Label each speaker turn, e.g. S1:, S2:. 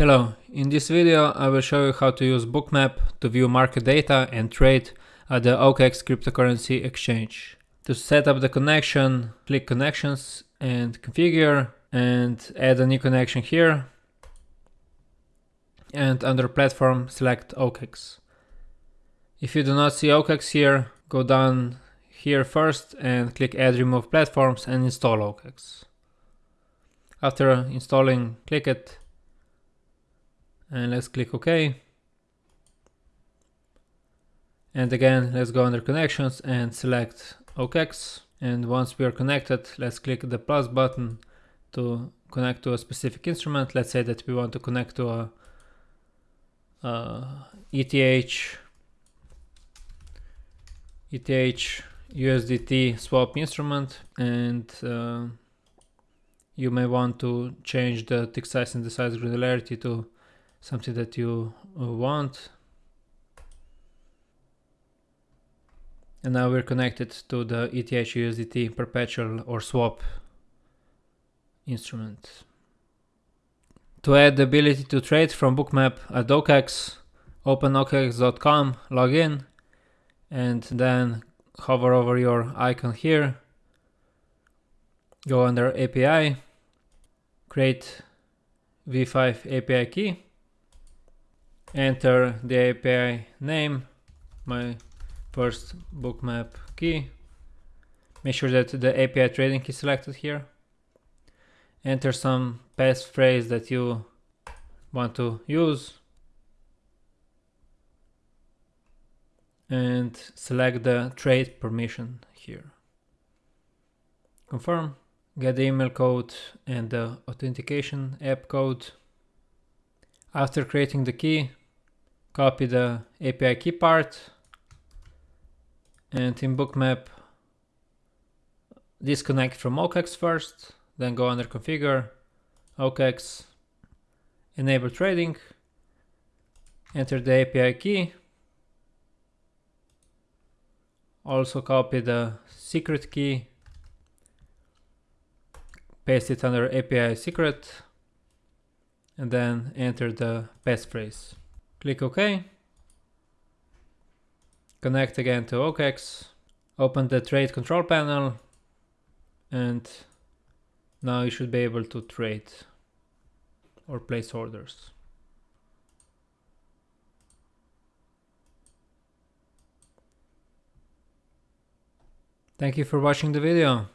S1: Hello, in this video I will show you how to use Bookmap to view market data and trade at the OKX cryptocurrency exchange. To set up the connection, click connections and configure and add a new connection here. And under platform select OKX. If you do not see OKX here, go down here first and click add remove platforms and install OKX. After installing, click it and let's click OK. And again, let's go under connections and select OKX. And once we are connected, let's click the plus button to connect to a specific instrument. Let's say that we want to connect to a, a ETH, ETH USDT swap instrument and uh, you may want to change the tick size and the size granularity to something that you uh, want. And now we're connected to the ETH USDT perpetual or swap instrument. To add the ability to trade from Bookmap at OKX, open okx.com, log in, and then hover over your icon here, go under API, create V5 API key, enter the API name, my first bookmap key, make sure that the API trading is selected here, enter some passphrase that you want to use, and select the trade permission here. Confirm, get the email code and the authentication app code. After creating the key, copy the API key part and in bookmap disconnect from OKEX first, then go under configure, OKEX, enable trading, enter the API key, also copy the secret key, paste it under API secret, and then enter the passphrase. Click OK. Connect again to OKX. Open the trade control panel and now you should be able to trade or place orders. Thank you for watching the video.